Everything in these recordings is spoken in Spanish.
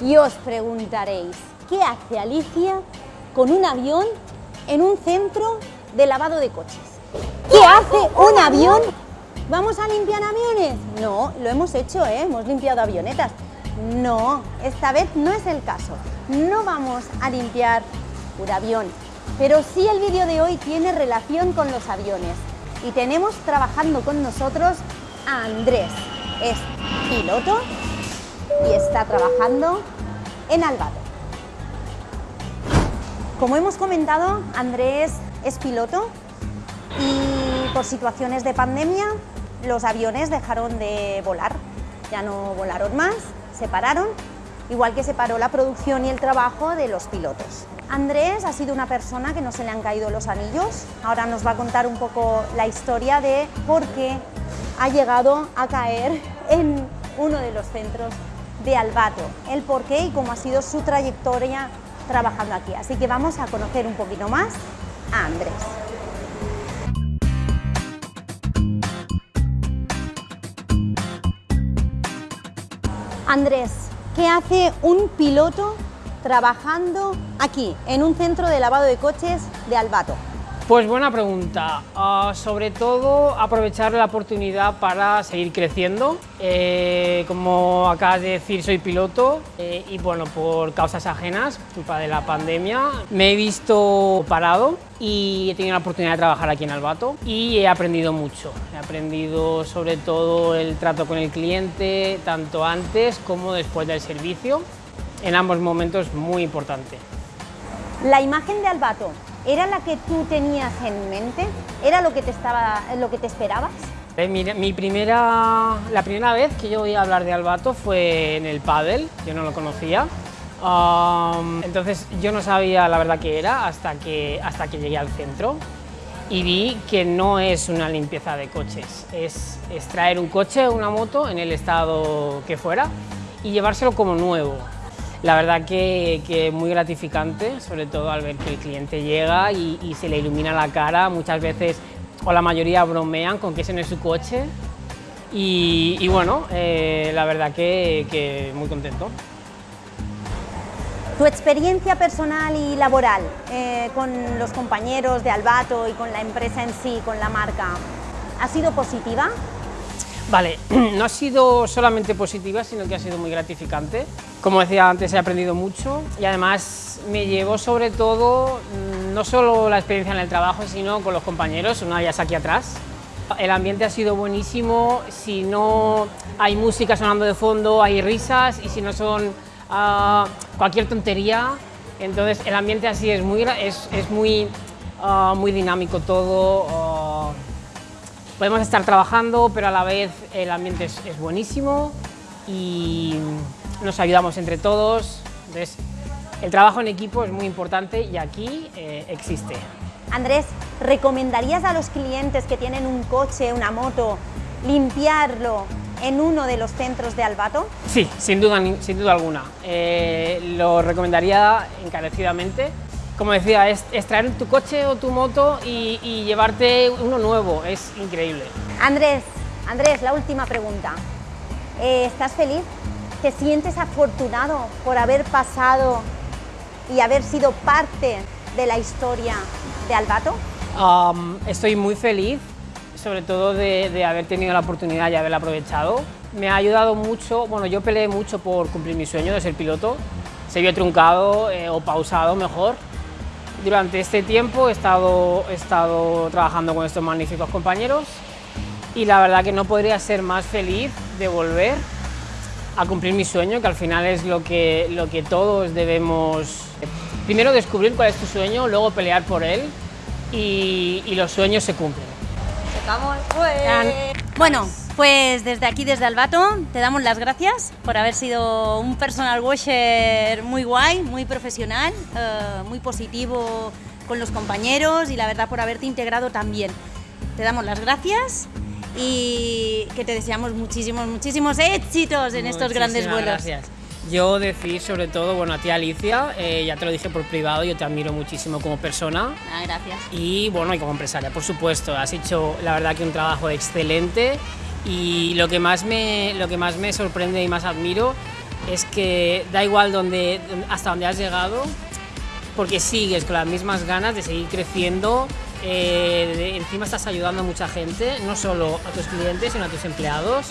Y os preguntaréis, ¿qué hace Alicia con un avión en un centro de lavado de coches? ¿Qué hace un avión? ¿Vamos a limpiar aviones? No, lo hemos hecho, ¿eh? hemos limpiado avionetas. No, esta vez no es el caso. No vamos a limpiar un avión, pero sí el vídeo de hoy tiene relación con los aviones. Y tenemos trabajando con nosotros a Andrés. Es piloto y está trabajando en Albato. Como hemos comentado, Andrés es piloto y por situaciones de pandemia los aviones dejaron de volar, ya no volaron más, se pararon, igual que se paró la producción y el trabajo de los pilotos. Andrés ha sido una persona que no se le han caído los anillos, ahora nos va a contar un poco la historia de por qué ha llegado a caer en uno de los centros de Albato, el por qué y cómo ha sido su trayectoria trabajando aquí. Así que vamos a conocer un poquito más a Andrés. Andrés, ¿qué hace un piloto trabajando aquí, en un centro de lavado de coches de Albato? Pues buena pregunta. Uh, sobre todo aprovechar la oportunidad para seguir creciendo. Eh, como acabas de decir, soy piloto eh, y bueno, por causas ajenas, culpa de la pandemia, me he visto parado y he tenido la oportunidad de trabajar aquí en Albato y he aprendido mucho. He aprendido sobre todo el trato con el cliente, tanto antes como después del servicio. En ambos momentos muy importante. La imagen de Albato ¿Era la que tú tenías en mente? ¿Era lo que te, estaba, lo que te esperabas? Eh, mi, primera, la primera vez que yo oí hablar de Albato fue en el pádel, yo no lo conocía. entonces yo no sabía la verdad que era hasta que, hasta que llegué al centro y vi que no es una limpieza de coches, es, es traer un coche o una moto en el estado que fuera y llevárselo como nuevo. La verdad que, que, muy gratificante, sobre todo al ver que el cliente llega y, se le ilumina la cara, muchas veces o la mayoría bromean con que ese no es su coche y, bueno, eh, la verdad que, muy contento. ¿Tu experiencia personal y laboral eh, con los compañeros de Albato y con la empresa en sí, con la marca, ha sido positiva? Vale, no ha sido solamente positiva, sino que ha sido muy gratificante. Como decía antes, he aprendido mucho y además me llevó sobre todo mm, no solo la experiencia en el trabajo, sino con los compañeros, una ellas aquí atrás. El ambiente ha sido buenísimo, si no hay música sonando de fondo, hay risas y si no son uh, cualquier tontería, entonces el ambiente así es muy, es, es muy, uh, muy dinámico todo. Podemos estar trabajando, pero a la vez el ambiente es, es buenísimo y nos ayudamos entre todos. Entonces, el trabajo en equipo es muy importante y aquí eh, existe. Andrés, ¿recomendarías a los clientes que tienen un coche, una moto, limpiarlo en uno de los centros de Albato? Sí, sin duda, sin duda alguna. Eh, lo recomendaría encarecidamente como decía, es, traer tu coche o tu moto y, llevarte uno nuevo, es increíble. Andrés, Andrés, la última pregunta. Eh, ¿Estás feliz? ¿Te sientes afortunado por haber pasado y haber sido parte de la historia de Albato? estoy muy feliz, sobre todo de, haber tenido la oportunidad y haberla aprovechado. Me ha ayudado mucho, bueno, yo peleé mucho por cumplir mi sueño de ser piloto. Se vio truncado eh, o pausado mejor, durante este tiempo he estado, he estado trabajando con estos magníficos compañeros y la verdad que no podría ser más feliz de volver a cumplir mi sueño, que al final es lo que, lo que todos debemos... Primero descubrir cuál es tu sueño, luego pelear por él y, y los sueños se cumplen. Bueno, pues desde aquí, desde Albato, te damos las gracias por haber sido un personal washer muy guay, muy profesional, eh, muy positivo con los compañeros y la verdad por haberte integrado también. Te damos las gracias y que te deseamos muchísimos, muchísimos éxitos en estos grandes vuelos. gracias. Yo decir sobre todo, bueno, a ti Alicia, eh, ya te lo dije por privado, yo te admiro muchísimo como persona. Ah, gracias. Y bueno, y como empresaria, por supuesto, has hecho la verdad que un trabajo excelente y lo que más me, lo que más me sorprende y más admiro es que da igual donde, hasta donde has llegado, porque sigues con las mismas ganas de seguir creciendo, eh, encima estás ayudando a mucha gente, no solo a tus clientes, sino a tus empleados,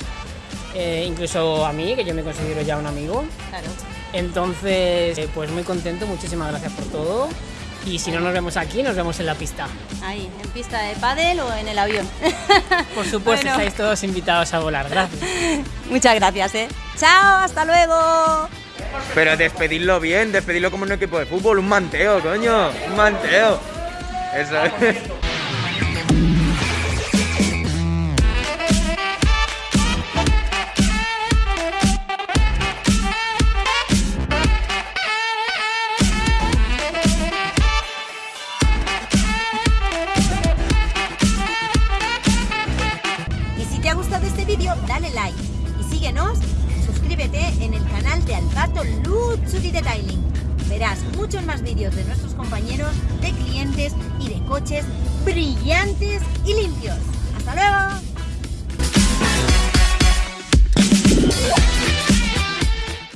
eh, incluso a mí, que yo me considero ya un amigo. Claro. Entonces, eh, pues muy contento, muchísimas gracias por todo. Y si no nos vemos aquí, nos vemos en la pista. Ahí, en pista de pádel o en el avión. Por supuesto, Bueno. estáis todos invitados a volar. Gracias. Muchas gracias, ¿eh? Chao, hasta luego. Pero despedirlo bien, despedirlo como un equipo de fútbol, un manteo, coño, un manteo. Eso es. Luxury Detailing. Verás muchos más vídeos de nuestros compañeros, de clientes y de coches brillantes y limpios. ¡Hasta luego!